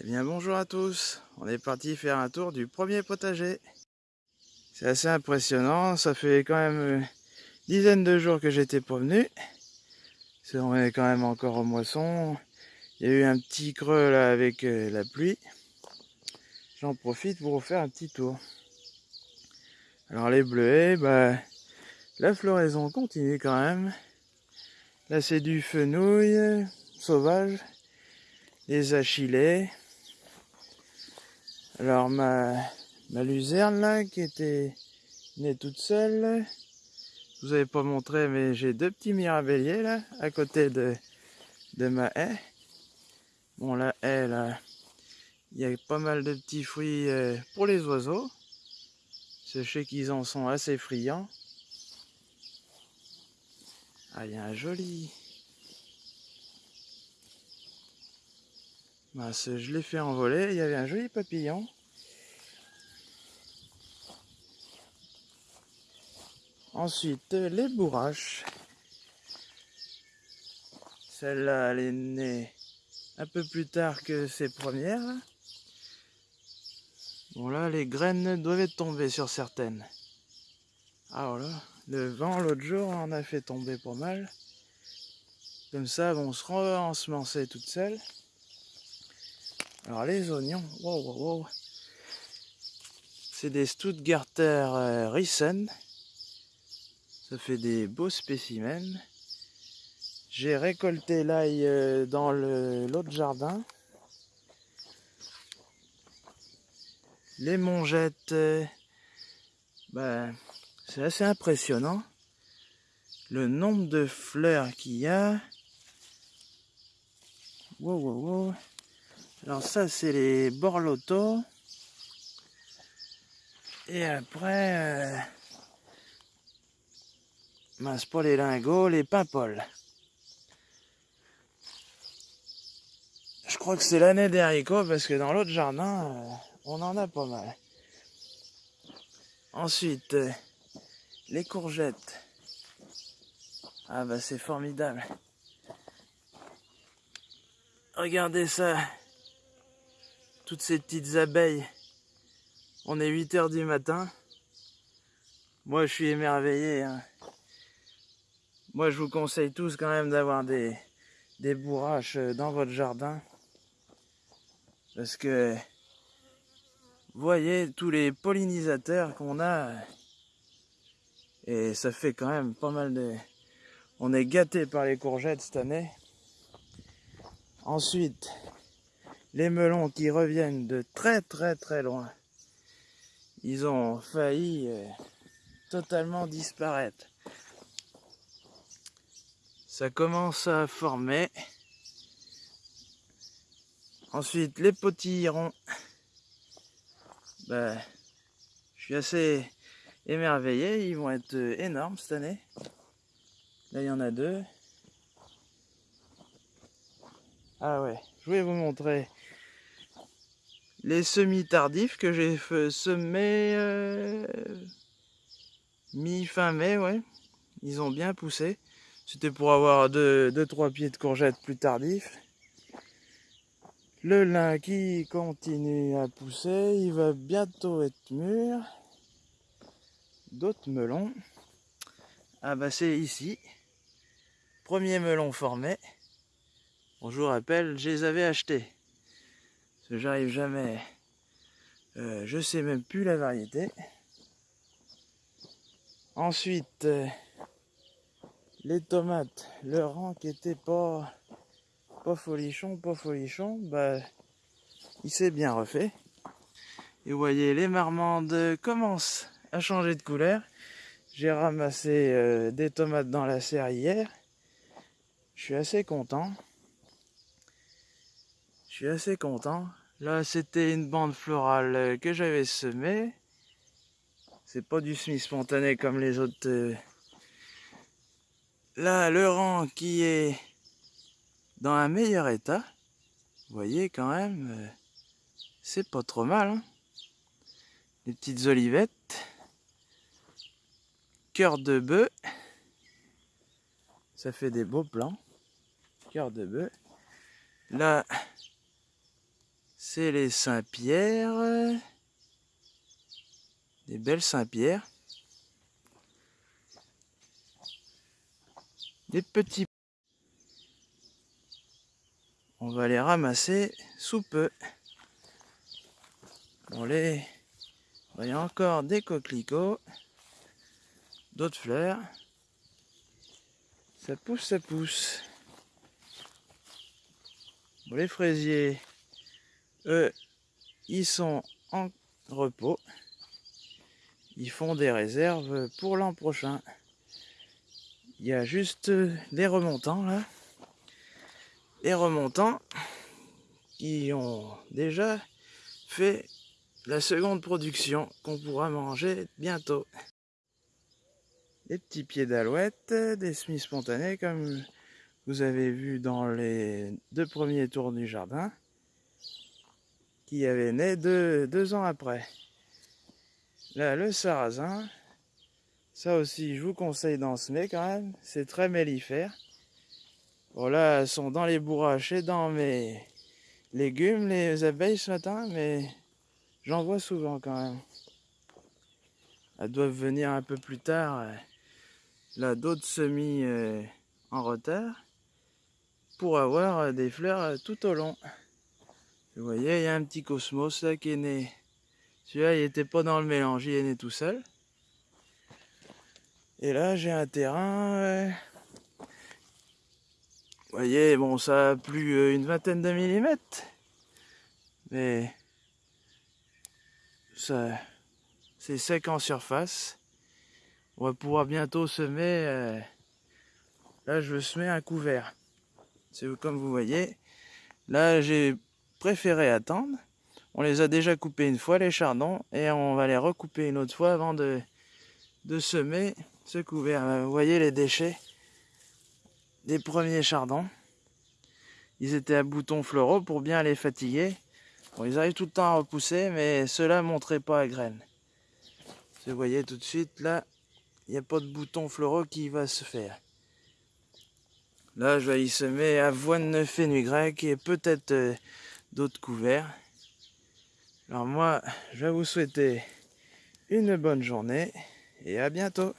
Eh bien bonjour à tous, on est parti faire un tour du premier potager. C'est assez impressionnant, ça fait quand même une dizaine de jours que j'étais pas venu. On est quand même encore au moisson. Il y a eu un petit creux là avec euh, la pluie. J'en profite pour faire un petit tour. Alors les bleuets, bah, la floraison continue quand même. Là c'est du fenouil sauvage, des achillées. Alors ma, luzerne là qui était née toute seule, je vous avais pas montré mais j'ai deux petits mirabelliers là à côté de, de ma haie. Bon la haie là, il y a pas mal de petits fruits euh, pour les oiseaux. Sachez qu'ils en sont assez friands. Ah, il y a un joli. Bah, je l'ai fait envoler, il y avait un joli papillon. Ensuite, les bourraches. Celle-là, elle est née un peu plus tard que ses premières. Bon là, les graines doivent tomber sur certaines. Ah voilà, le vent l'autre jour en a fait tomber pas mal. Comme ça, vont se ensemencer toutes seules. Alors les oignons, wow, wow, wow. C'est des Stuttgarter euh, Riesen. Ça fait des beaux spécimens. J'ai récolté l'ail euh, dans l'autre jardin. Les mongettes, euh, ben, c'est assez impressionnant. Le nombre de fleurs qu'il y a. Wow, wow, wow. Alors ça, c'est les borlotos. Et après, euh, mince pas les lingots, les. Je crois que c'est l'année des haricots parce que dans l'autre jardin, euh, on en a pas mal. Ensuite, euh, les courgettes. Ah bah c'est formidable. Regardez ça toutes ces petites abeilles. On est 8 heures du matin. Moi, je suis émerveillé. Hein. Moi, je vous conseille tous quand même d'avoir des, des bourraches euh, dans votre jardin. Parce que, voyez, tous les pollinisateurs qu'on a, et ça fait quand même pas mal de... On est gâté par les courgettes cette année. Ensuite, les melons qui reviennent de très très très loin. Ils ont failli euh, totalement disparaître. Ça commence à former. Ensuite, les potirons. Ben, je suis assez émerveillé. Ils vont être euh, énormes cette année. Là, il y en a deux. Ah ouais, je vais vous montrer les semis tardifs que j'ai semés euh, mi-fin mai, ouais. Ils ont bien poussé. C'était pour avoir 2-3 deux, trois pieds de courgettes plus tardifs. Le lin qui continue à pousser, il va bientôt être mûr. D'autres melons. Ah bah ici. Premier melon formé. Bon, je vous rappelle, je les avais achetés j'arrive jamais. Euh, je sais même plus la variété. Ensuite, euh, les tomates, le rang qui était pas, folichon, pas folichon, bah, il s'est bien refait. Et vous voyez, les marmandes commencent à changer de couleur. J'ai ramassé euh, des tomates dans la serre hier. Je suis assez content. Je suis assez content. Là, c'était une bande florale euh, que j'avais semée. C'est pas du semis spontané comme les autres. Euh. Là, le rang qui est dans un meilleur état. Vous voyez quand même, euh, c'est pas trop mal. Hein. Les petites olivettes. Cœur de bœuf. Ça fait des beaux plants. Cœur de bœuf. Là, C'est les Saint-Pierre. Des belles Saint-Pierre. Des petits. On va les ramasser sous peu. Bon, les... Il y a encore des coquelicots, d'autres fleurs. Ça pousse, ça pousse. Bon, les fraisiers, ils sont en repos. Ils font des réserves pour l'an prochain. Il y a juste des remontants là. Les remontants qui ont déjà fait la seconde production qu'on pourra manger bientôt. Des petits pieds d'alouette, des semis spontanés comme vous avez vu dans les deux premiers tours du jardin qui avaient né deux, ans après. Là, le sarrasin, ça aussi, je vous conseille d'en semer quand même. C'est très mellifère. Bon, là, elles sont dans les bourraches dans mes légumes, les abeilles ce matin, mais J'en vois souvent quand même. Elles doivent venir un peu plus tard. Euh, là, d'autres semis euh, en retard pour avoir euh, des fleurs tout au long. Vous voyez, il y a un petit cosmos là qui est né. Celui-là, il n'était pas dans le mélange, il est né tout seul. Et là, j'ai un terrain. Vous voyez, bon, ça a plus une vingtaine de millimètres. Mais c'est sec en surface. On va pouvoir bientôt semer. Euh, là, je veux semer un couvert. C'est comme vous voyez. Là, j'ai préféré attendre. On les a déjà coupés une fois, les chardons, et on va les recouper une autre fois avant de, semer ce couvert. Vous voyez les déchets des premiers chardons. Ils étaient à boutons floraux pour bien les fatiguer ils arrivent tout le temps à repousser, mais ceux-là ne pas à graines. Vous voyez tout de suite, là, il n'y a pas de bouton floraux qui va se faire. Là, je vais y semer avoine fenugrec et peut-être euh, d'autres couverts. Alors moi, je vais vous souhaiter une bonne journée et à bientôt.